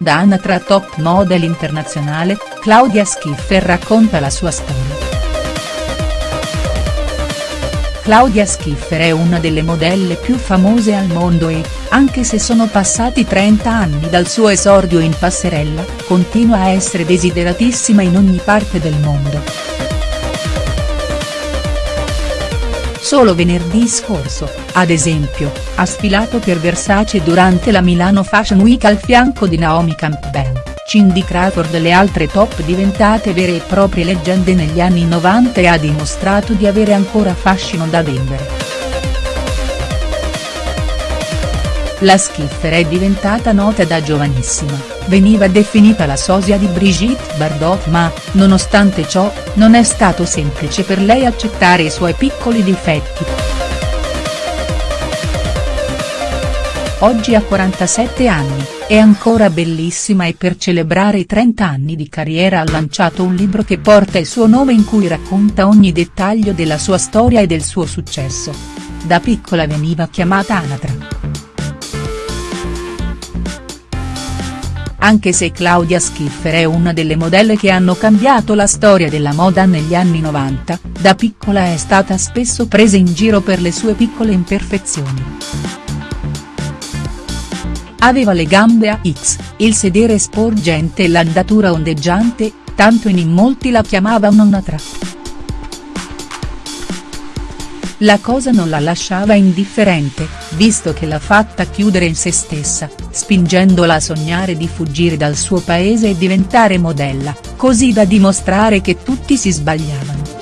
Da Anatra top model internazionale, Claudia Schiffer racconta la sua storia. Claudia Schiffer è una delle modelle più famose al mondo e, anche se sono passati 30 anni dal suo esordio in passerella, continua a essere desideratissima in ogni parte del mondo. Solo venerdì scorso, ad esempio, ha sfilato per Versace durante la Milano Fashion Week al fianco di Naomi Campbell, Cindy Crawford e le altre top diventate vere e proprie leggende negli anni 90 e ha dimostrato di avere ancora fascino da vendere. La Schiffer è diventata nota da giovanissima, veniva definita la sosia di Brigitte Bardot ma, nonostante ciò, non è stato semplice per lei accettare i suoi piccoli difetti. Oggi ha 47 anni, è ancora bellissima e per celebrare i 30 anni di carriera ha lanciato un libro che porta il suo nome in cui racconta ogni dettaglio della sua storia e del suo successo. Da piccola veniva chiamata Anatra. Anche se Claudia Schiffer è una delle modelle che hanno cambiato la storia della moda negli anni 90, da piccola è stata spesso presa in giro per le sue piccole imperfezioni. Aveva le gambe a X, il sedere sporgente e l'andatura ondeggiante, tanto in molti la chiamavano un'atra. La cosa non la lasciava indifferente, visto che l'ha fatta chiudere in se stessa, spingendola a sognare di fuggire dal suo paese e diventare modella, così da dimostrare che tutti si sbagliavano.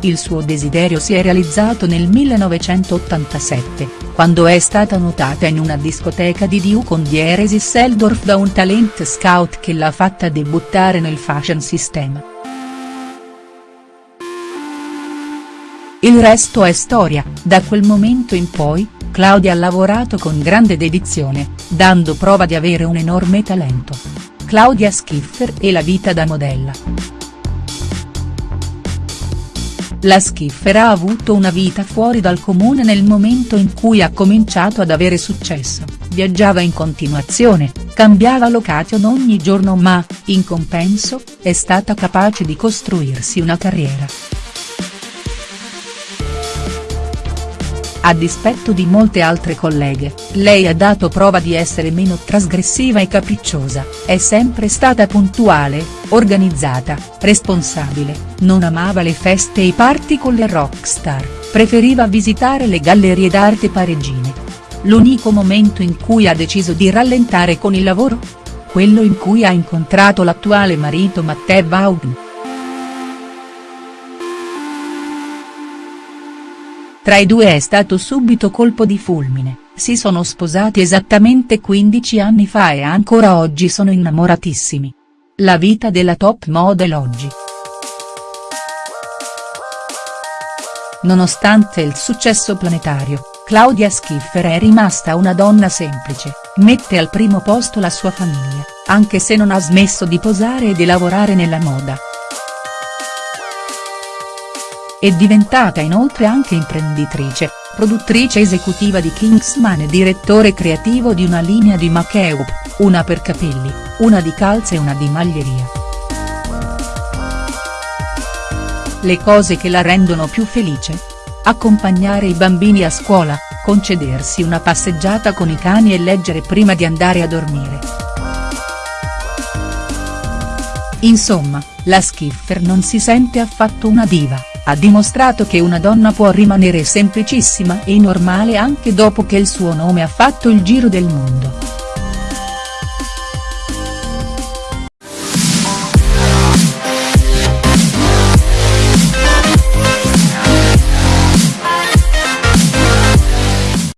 Il suo desiderio si è realizzato nel 1987, quando è stata notata in una discoteca di Duke Dieresi Seldorf da un talent scout che l'ha fatta debuttare nel fashion system. Il resto è storia, da quel momento in poi, Claudia ha lavorato con grande dedizione, dando prova di avere un enorme talento. Claudia Schiffer e la vita da modella. La Schiffer ha avuto una vita fuori dal comune nel momento in cui ha cominciato ad avere successo, viaggiava in continuazione, cambiava location ogni giorno ma, in compenso, è stata capace di costruirsi una carriera. A dispetto di molte altre colleghe, lei ha dato prova di essere meno trasgressiva e capricciosa, è sempre stata puntuale, organizzata, responsabile, non amava le feste e i party con le rockstar, preferiva visitare le gallerie d'arte parigine. L'unico momento in cui ha deciso di rallentare con il lavoro? Quello in cui ha incontrato l'attuale marito Matteo Vaughan. Tra i due è stato subito colpo di fulmine, si sono sposati esattamente 15 anni fa e ancora oggi sono innamoratissimi. La vita della top model oggi. Nonostante il successo planetario, Claudia Schiffer è rimasta una donna semplice, mette al primo posto la sua famiglia, anche se non ha smesso di posare e di lavorare nella moda. È diventata inoltre anche imprenditrice, produttrice esecutiva di Kingsman e direttore creativo di una linea di make-up, una per capelli, una di calze e una di maglieria. Le cose che la rendono più felice? Accompagnare i bambini a scuola, concedersi una passeggiata con i cani e leggere prima di andare a dormire. Insomma, la Schiffer non si sente affatto una diva ha dimostrato che una donna può rimanere semplicissima e normale anche dopo che il suo nome ha fatto il giro del mondo.